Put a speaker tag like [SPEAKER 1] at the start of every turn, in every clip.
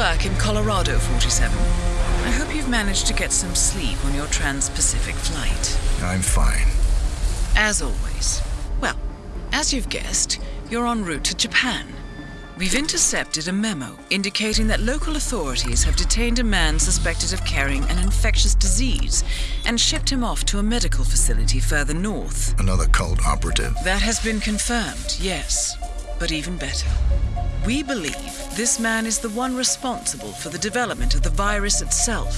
[SPEAKER 1] work in Colorado, 47. I hope you've managed to get some sleep on your Trans-Pacific flight.
[SPEAKER 2] I'm fine.
[SPEAKER 1] As always. Well, as you've guessed, you're en route to Japan. We've intercepted a memo indicating that local authorities have detained a man suspected of carrying an infectious disease and shipped him off to a medical facility further north.
[SPEAKER 2] Another cult operative.
[SPEAKER 1] That has been confirmed, yes. But even better. We believe this man is the one responsible for the development of the virus itself.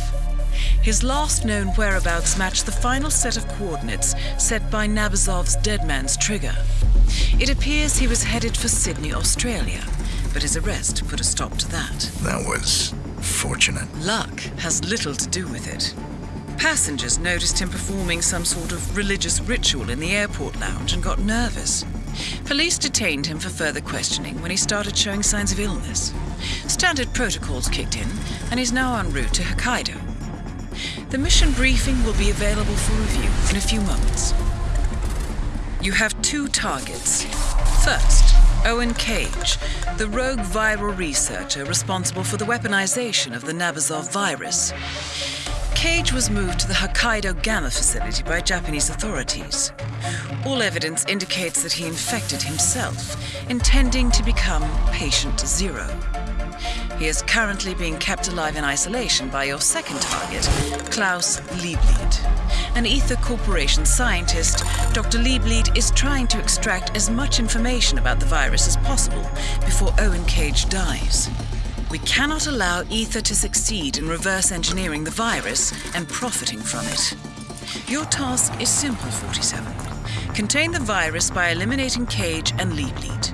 [SPEAKER 1] His last known whereabouts match the final set of coordinates set by Nabazov's Dead Man's trigger. It appears he was headed for Sydney, Australia, but his arrest put a stop to that.
[SPEAKER 2] That was fortunate.
[SPEAKER 1] Luck has little to do with it. Passengers noticed him performing some sort of religious ritual in the airport lounge and got nervous. Police detained him for further questioning when he started showing signs of illness. Standard protocols kicked in, and he's now en route to Hokkaido. The mission briefing will be available for review in a few moments. You have two targets. First, Owen Cage, the rogue viral researcher responsible for the weaponization of the Nabazov virus. Cage was moved to the Hokkaido Gamma facility by Japanese authorities. All evidence indicates that he infected himself, intending to become patient zero. He is currently being kept alive in isolation by your second target, Klaus Liebleid. An Ether Corporation scientist, Dr. Liebleid is trying to extract as much information about the virus as possible before Owen Cage dies. We cannot allow Ether to succeed in reverse engineering the virus and profiting from it. Your task is simple, 47. Contain the virus by eliminating Cage and Liebleid.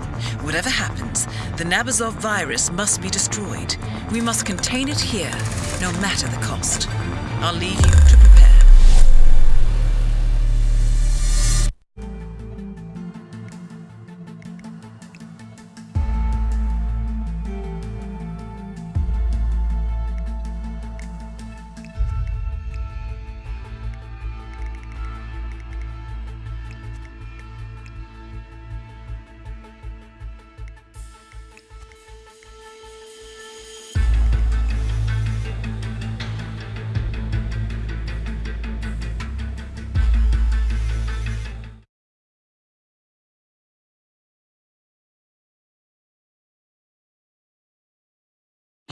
[SPEAKER 1] Whatever happens, the Nabazov virus must be destroyed. We must contain it here, no matter the cost. I'll leave you to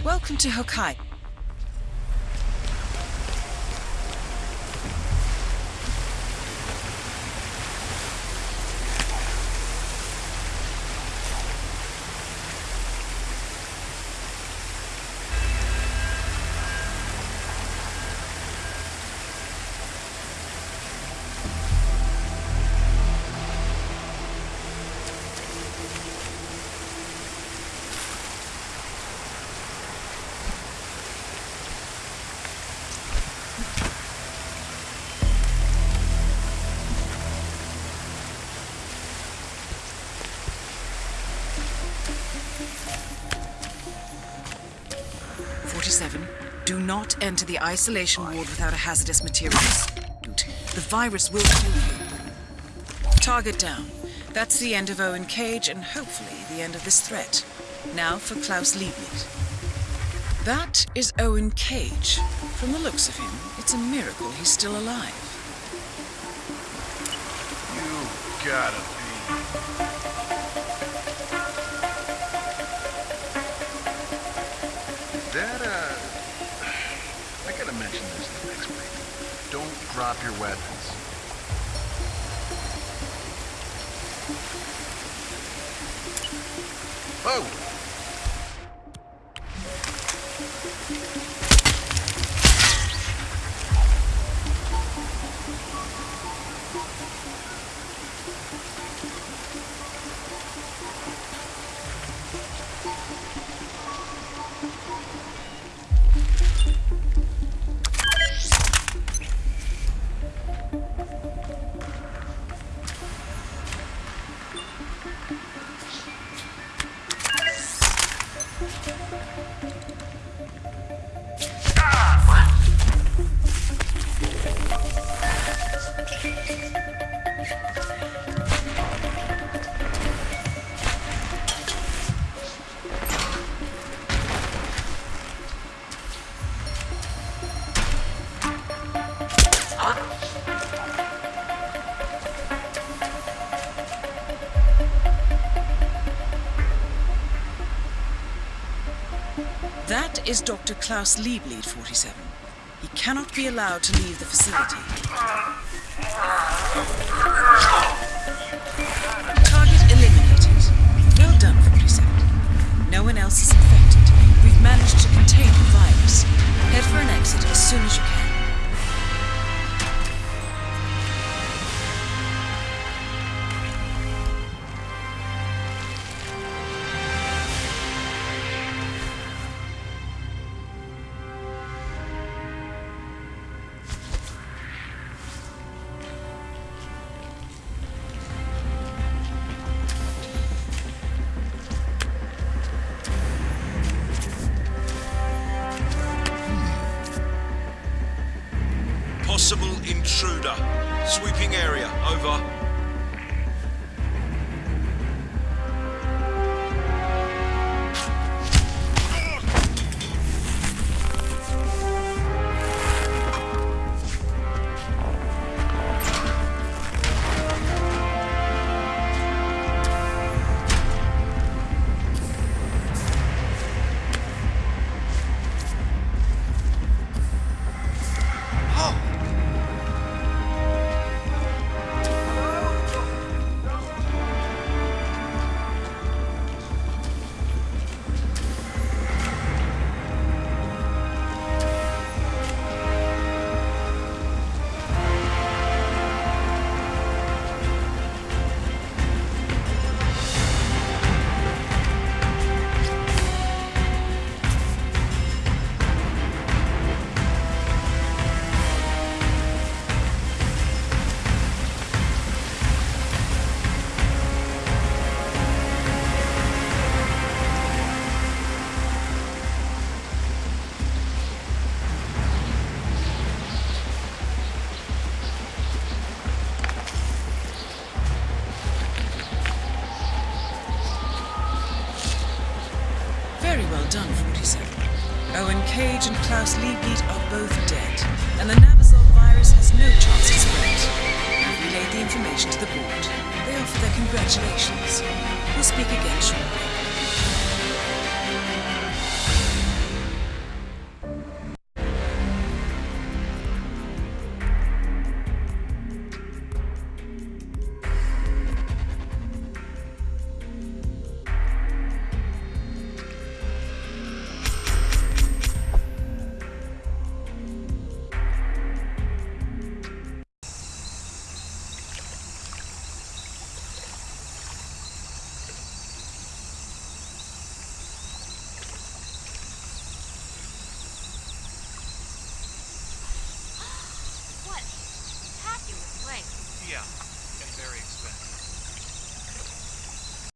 [SPEAKER 1] Welcome to Hokkaido. Not enter the isolation ward without a hazardous materials. The virus will kill you. Target down. That's the end of Owen Cage and hopefully the end of this threat. Now for Klaus Liebleid. That is Owen Cage. From the looks of him, it's a miracle he's still alive.
[SPEAKER 3] You gotta be. Drop your weapons. Oh!
[SPEAKER 1] is Dr. Klaus Liebleid, 47. He cannot be allowed to leave the facility. Target eliminated. Well done, 47. No one else is infected. We've managed to contain the virus. Head for an exit as soon as you can.
[SPEAKER 4] Possible intruder. Sweeping area. Over.
[SPEAKER 1] Done, 47. Owen Cage and Klaus Liebleid are both dead, and the Nabazov virus has no chance of spread. I've relayed the information to the board. They offer their congratulations. We'll speak again shortly.